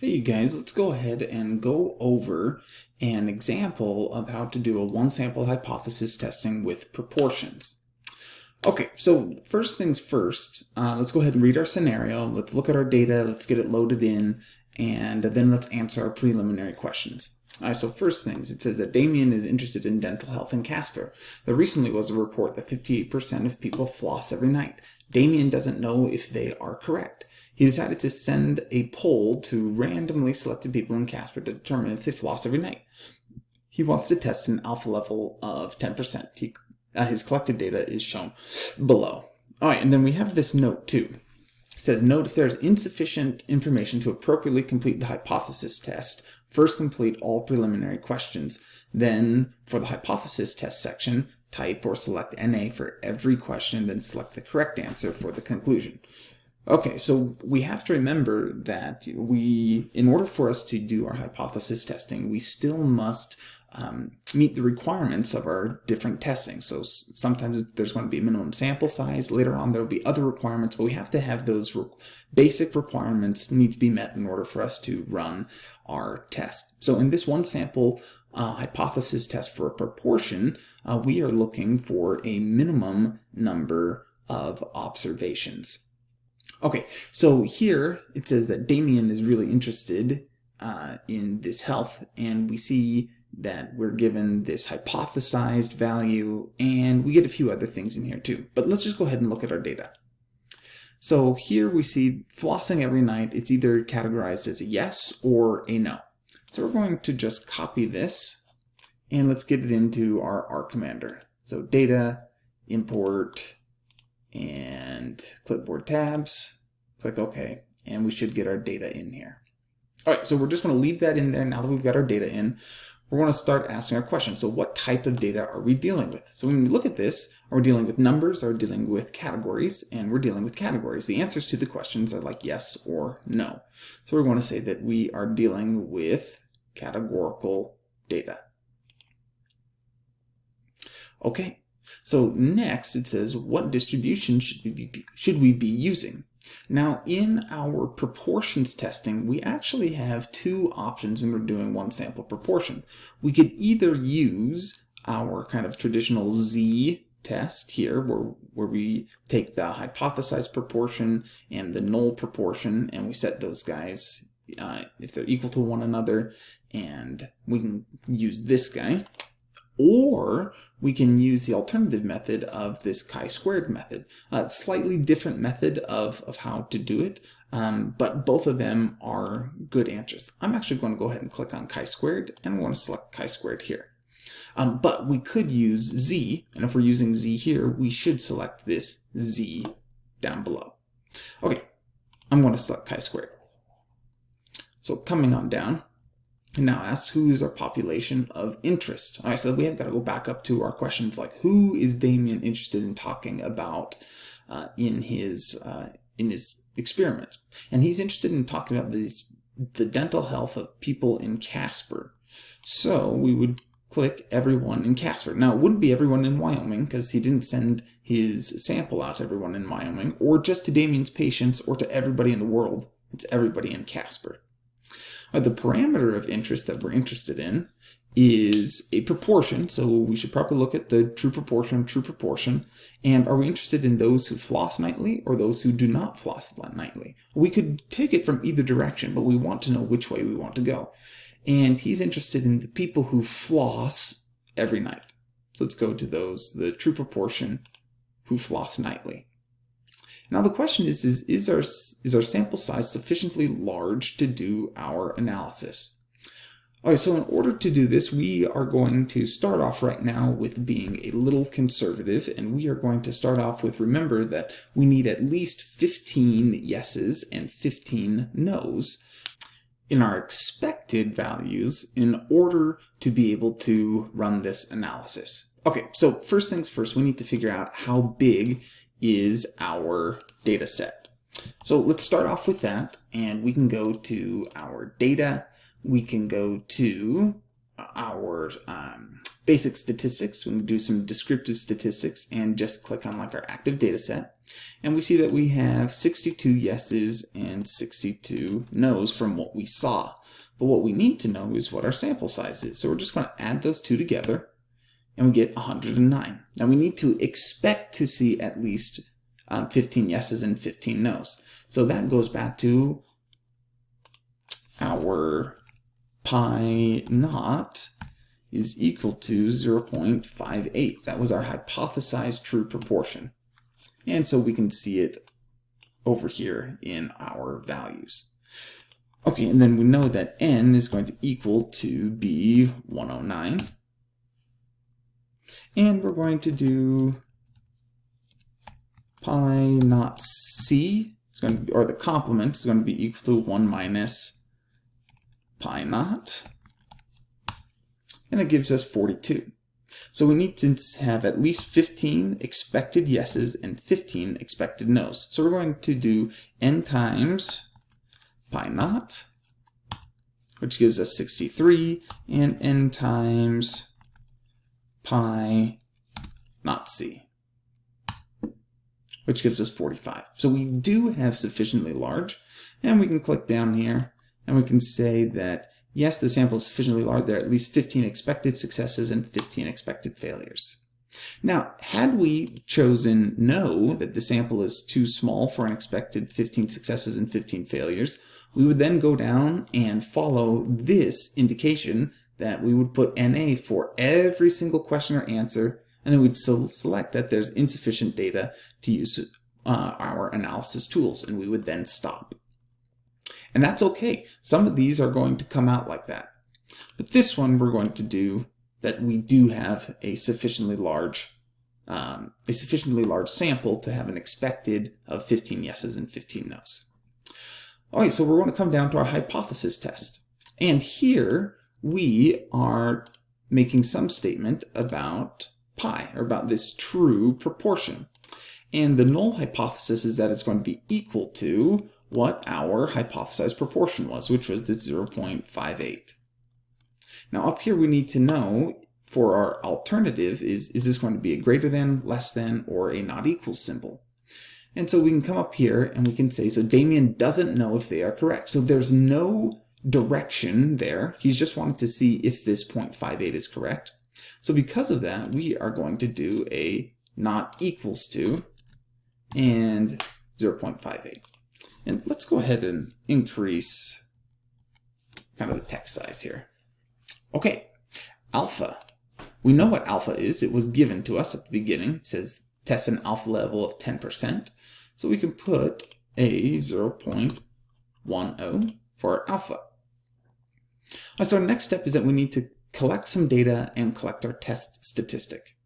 Hey you guys, let's go ahead and go over an example of how to do a one sample hypothesis testing with proportions. Okay, so first things first, uh, let's go ahead and read our scenario, let's look at our data, let's get it loaded in, and then let's answer our preliminary questions. Alright, so first things, it says that Damien is interested in dental health in Casper. There recently was a report that 58% of people floss every night. Damien doesn't know if they are correct. He decided to send a poll to randomly selected people in Casper to determine if they floss every night. He wants to test an alpha level of 10%. He, uh, his collected data is shown below. Alright, and then we have this note too. It says, note if there is insufficient information to appropriately complete the hypothesis test, first complete all preliminary questions. Then, for the hypothesis test section, type or select NA for every question, then select the correct answer for the conclusion. Okay, so we have to remember that we, in order for us to do our hypothesis testing, we still must um, meet the requirements of our different testing. So sometimes there's going to be a minimum sample size. Later on, there will be other requirements, but we have to have those re basic requirements need to be met in order for us to run our test. So in this one sample uh, hypothesis test for a proportion, uh, we are looking for a minimum number of observations. Okay, so here it says that Damien is really interested uh, in this health, and we see that we're given this hypothesized value, and we get a few other things in here too. But let's just go ahead and look at our data. So here we see flossing every night. It's either categorized as a yes or a no. So we're going to just copy this and let's get it into our R commander. So data, import, and clipboard tabs, click OK, and we should get our data in here. All right, so we're just going to leave that in there now that we've got our data in. We're going to start asking our questions. So what type of data are we dealing with? So when we look at this, are we dealing with numbers, are we dealing with categories? And we're dealing with categories. The answers to the questions are like yes or no. So we're going to say that we are dealing with categorical data. Okay, so next it says what distribution should we be, should we be using? Now in our proportions testing, we actually have two options when we're doing one sample proportion. We could either use our kind of traditional Z test here where, where we take the hypothesized proportion and the null proportion and we set those guys uh, if they're equal to one another and we can use this guy or we can use the alternative method of this chi-squared method. Uh, slightly different method of, of how to do it, um, but both of them are good answers. I'm actually going to go ahead and click on chi-squared, and I want to select chi-squared here. Um, but we could use z, and if we're using z here, we should select this z down below. Okay, I'm going to select chi-squared. So coming on down, and now asks who is our population of interest. All right, so we have got to go back up to our questions like who is Damien interested in talking about uh, in his uh, in his experiment, and he's interested in talking about these the dental health of people in Casper. So we would click everyone in Casper. Now it wouldn't be everyone in Wyoming because he didn't send his sample out to everyone in Wyoming or just to Damien's patients or to everybody in the world. It's everybody in Casper. Uh, the parameter of interest that we're interested in is a proportion, so we should probably look at the true proportion, true proportion, and are we interested in those who floss nightly or those who do not floss nightly? We could take it from either direction, but we want to know which way we want to go. And he's interested in the people who floss every night. So let's go to those, the true proportion who floss nightly. Now the question is, is, is, our, is our sample size sufficiently large to do our analysis? All right, so in order to do this, we are going to start off right now with being a little conservative, and we are going to start off with, remember that we need at least 15 yeses and 15 nos in our expected values in order to be able to run this analysis. Okay, so first things first, we need to figure out how big is our data set. So let's start off with that and we can go to our data. We can go to our um, basic statistics. We can do some descriptive statistics and just click on like our active data set. And we see that we have 62 yeses and 62 nos from what we saw. But what we need to know is what our sample size is. So we're just going to add those two together and we get 109. Now we need to expect to see at least um, 15 yeses and 15 nos. So that goes back to our pi naught is equal to 0.58. That was our hypothesized true proportion. And so we can see it over here in our values. Okay, and then we know that n is going to equal to be 109. And we're going to do pi naught c, it's going to be, or the complement is going to be equal to 1 minus pi naught. And that gives us 42. So we need to have at least 15 expected yeses and 15 expected nos. So we're going to do n times pi naught, which gives us 63, and n times pi naught c, which gives us 45. So we do have sufficiently large, and we can click down here, and we can say that yes, the sample is sufficiently large, there are at least 15 expected successes and 15 expected failures. Now, had we chosen no, that the sample is too small for an expected 15 successes and 15 failures, we would then go down and follow this indication that we would put NA for every single question or answer, and then we'd select that there's insufficient data to use uh, our analysis tools, and we would then stop. And that's okay. Some of these are going to come out like that. But this one we're going to do that we do have a sufficiently large um, a sufficiently large sample to have an expected of 15 yeses and 15 nos. All right, so we're going to come down to our hypothesis test. And here we are making some statement about pi, or about this true proportion. And the null hypothesis is that it's going to be equal to what our hypothesized proportion was, which was the 0.58. Now up here we need to know for our alternative is, is this going to be a greater than, less than, or a not equal symbol? And so we can come up here and we can say, so Damien doesn't know if they are correct. So there's no direction there. He's just wanting to see if this 0.58 is correct. So because of that, we are going to do a not equals to and 0.58. And let's go ahead and increase kind of the text size here. Okay, alpha. We know what alpha is. It was given to us at the beginning. It says test an alpha level of 10%. So we can put a 0.10 for alpha. So our next step is that we need to collect some data and collect our test statistic.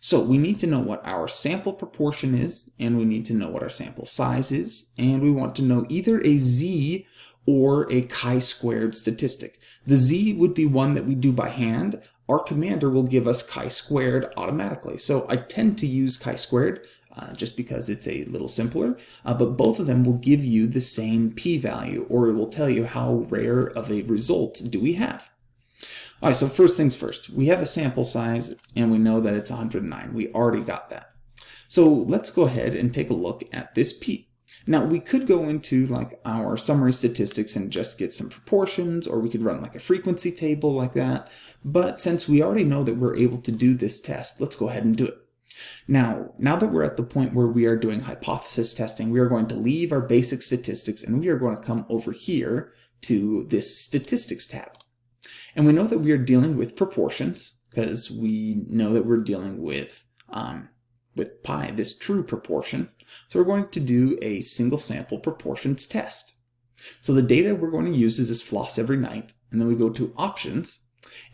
So we need to know what our sample proportion is, and we need to know what our sample size is, and we want to know either a z or a chi-squared statistic. The z would be one that we do by hand. R Commander will give us chi-squared automatically. So I tend to use chi-squared uh, just because it's a little simpler, uh, but both of them will give you the same p-value, or it will tell you how rare of a result do we have. All right, so first things first, we have a sample size and we know that it's 109. We already got that. So let's go ahead and take a look at this P. Now we could go into like our summary statistics and just get some proportions or we could run like a frequency table like that. But since we already know that we're able to do this test, let's go ahead and do it. Now, now that we're at the point where we are doing hypothesis testing, we are going to leave our basic statistics and we are going to come over here to this statistics tab. And we know that we are dealing with proportions because we know that we're dealing with, um, with pi, this true proportion. So we're going to do a single sample proportions test. So the data we're going to use is this floss every night, and then we go to options,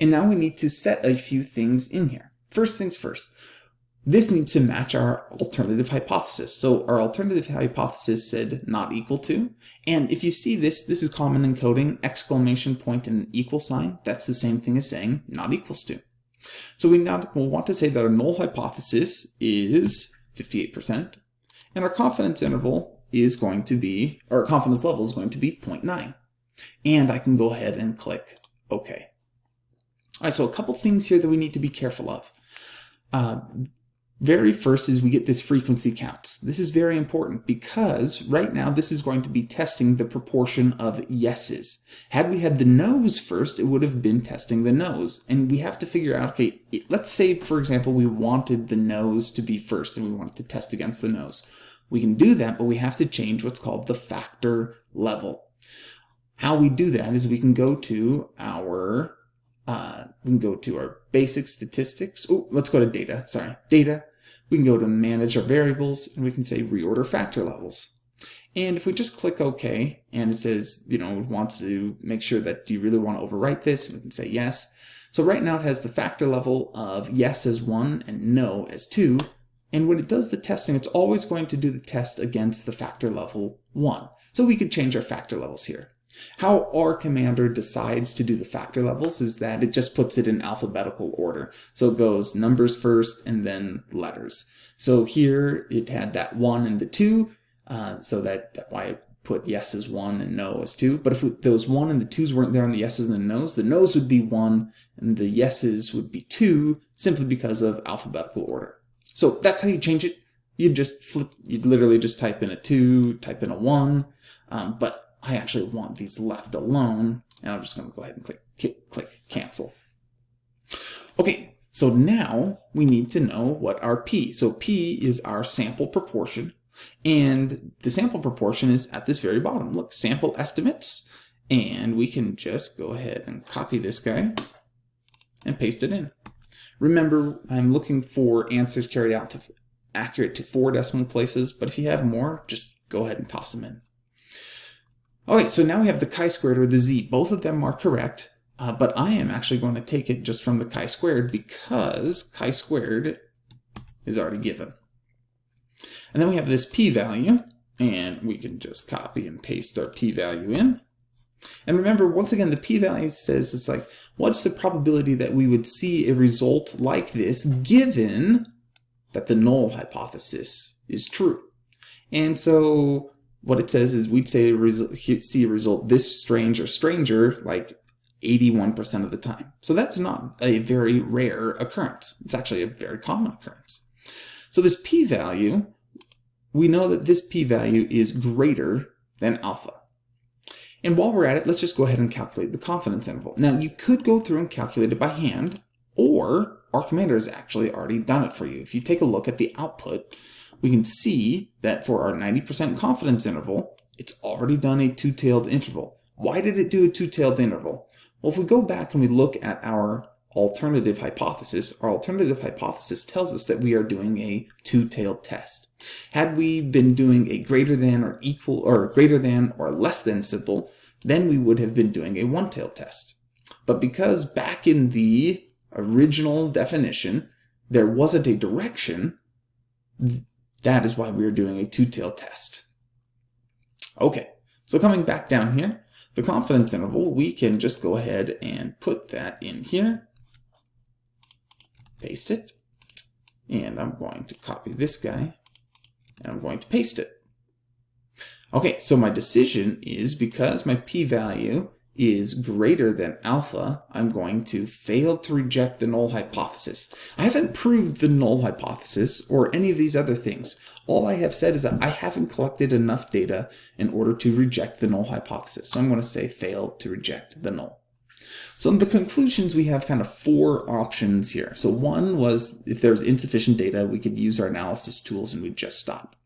and now we need to set a few things in here. First things first, this needs to match our alternative hypothesis. So our alternative hypothesis said not equal to. And if you see this, this is common in coding, exclamation point and an equal sign. That's the same thing as saying not equals to. So we now will want to say that our null hypothesis is 58%, and our confidence interval is going to be, or confidence level is going to be 0.9. And I can go ahead and click OK. All right, so a couple things here that we need to be careful of. Uh, very first is we get this frequency counts. This is very important because right now this is going to be testing the proportion of yeses. Had we had the no's first, it would have been testing the no's. And we have to figure out, okay, let's say, for example, we wanted the no's to be first and we wanted to test against the no's. We can do that, but we have to change what's called the factor level. How we do that is we can go to our uh, we can go to our basic statistics. Oh, let's go to data. Sorry, data. We can go to manage our variables and we can say reorder factor levels. And if we just click OK and it says, you know, wants to make sure that do you really want to overwrite this? We can say yes. So right now it has the factor level of yes as 1 and no as 2. And when it does the testing, it's always going to do the test against the factor level 1. So we could change our factor levels here. How R Commander decides to do the factor levels is that it just puts it in alphabetical order. So it goes numbers first and then letters. So here it had that 1 and the 2, uh, so that, that why I put yes as 1 and no as 2. But if those 1 and the 2's weren't there on the yeses and the no's, the no's would be 1 and the yeses would be 2 simply because of alphabetical order. So that's how you change it. You'd just flip, you'd literally just type in a 2, type in a 1, um, but I actually want these left alone, and I'm just going to go ahead and click, click cancel. Okay, so now we need to know what our P. So P is our sample proportion, and the sample proportion is at this very bottom. Look, sample estimates, and we can just go ahead and copy this guy and paste it in. Remember, I'm looking for answers carried out to accurate to four decimal places, but if you have more, just go ahead and toss them in. Okay, so now we have the chi-squared or the z. Both of them are correct, uh, but I am actually going to take it just from the chi-squared because chi-squared is already given. And then we have this p-value, and we can just copy and paste our p-value in. And remember, once again, the p-value says it's like, what's the probability that we would see a result like this given that the null hypothesis is true? And so what it says is we'd say see a result this strange or stranger like 81% of the time. So that's not a very rare occurrence. It's actually a very common occurrence. So this p-value, we know that this p-value is greater than alpha. And while we're at it, let's just go ahead and calculate the confidence interval. Now, you could go through and calculate it by hand, or R Commander has actually already done it for you. If you take a look at the output, we can see that for our 90% confidence interval, it's already done a two-tailed interval. Why did it do a two-tailed interval? Well, if we go back and we look at our alternative hypothesis, our alternative hypothesis tells us that we are doing a two-tailed test. Had we been doing a greater than or equal or greater than or less than simple, then we would have been doing a one-tailed test. But because back in the original definition, there wasn't a direction, that is why we are doing a two-tailed test. Okay, so coming back down here, the confidence interval, we can just go ahead and put that in here, paste it, and I'm going to copy this guy, and I'm going to paste it. Okay, so my decision is because my p-value is greater than alpha, I'm going to fail to reject the null hypothesis. I haven't proved the null hypothesis or any of these other things. All I have said is that I haven't collected enough data in order to reject the null hypothesis. So I'm going to say fail to reject the null. So in the conclusions, we have kind of four options here. So one was if there's insufficient data, we could use our analysis tools and we'd just stop.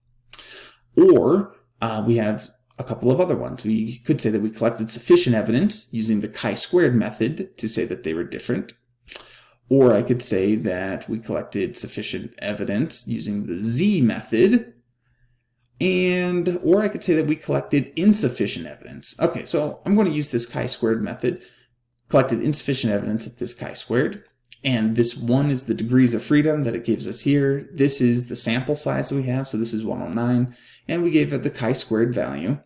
Or uh, we have a couple of other ones. We could say that we collected sufficient evidence using the chi-squared method to say that they were different. Or I could say that we collected sufficient evidence using the z method. And, or I could say that we collected insufficient evidence. Okay, so I'm going to use this chi-squared method. Collected insufficient evidence at this chi-squared. And this one is the degrees of freedom that it gives us here. This is the sample size that we have, so this is 109. And we gave it the chi-squared value.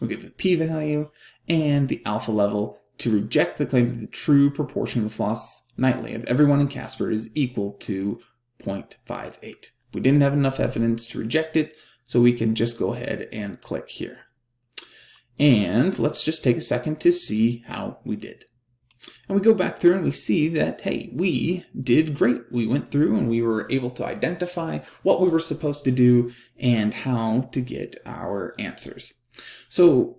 We give the p-value and the alpha level to reject the claim that the true proportion of loss nightly of everyone in Casper is equal to 0.58. We didn't have enough evidence to reject it, so we can just go ahead and click here. And let's just take a second to see how we did. And we go back through and we see that, hey, we did great. We went through and we were able to identify what we were supposed to do and how to get our answers. So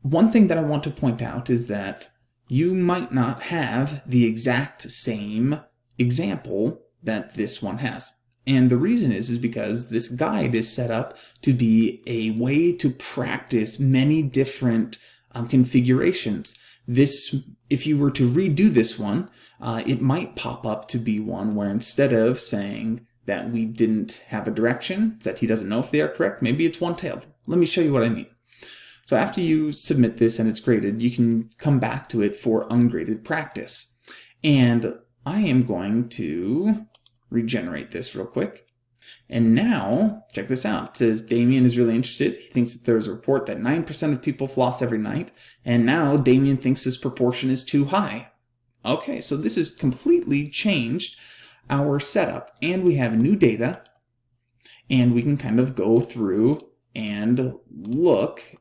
one thing that I want to point out is that you might not have the exact same example that this one has. And the reason is, is because this guide is set up to be a way to practice many different um, configurations. This, if you were to redo this one, uh, it might pop up to be one where instead of saying that we didn't have a direction, that he doesn't know if they are correct, maybe it's one-tailed. Let me show you what I mean. So after you submit this and it's graded, you can come back to it for ungraded practice. And I am going to regenerate this real quick. And now, check this out. It says Damien is really interested. He thinks that there's a report that 9% of people floss every night. And now Damien thinks this proportion is too high. Okay, so this has completely changed our setup. And we have new data. And we can kind of go through and look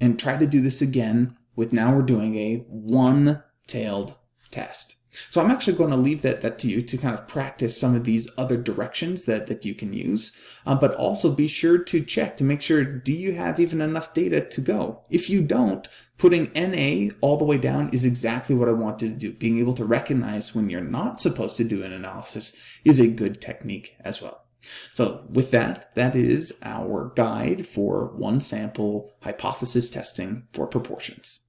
and try to do this again with now we're doing a one-tailed test. So I'm actually going to leave that, that to you to kind of practice some of these other directions that, that you can use, uh, but also be sure to check to make sure, do you have even enough data to go? If you don't, putting NA all the way down is exactly what I wanted to do. Being able to recognize when you're not supposed to do an analysis is a good technique as well. So with that, that is our guide for one sample hypothesis testing for proportions.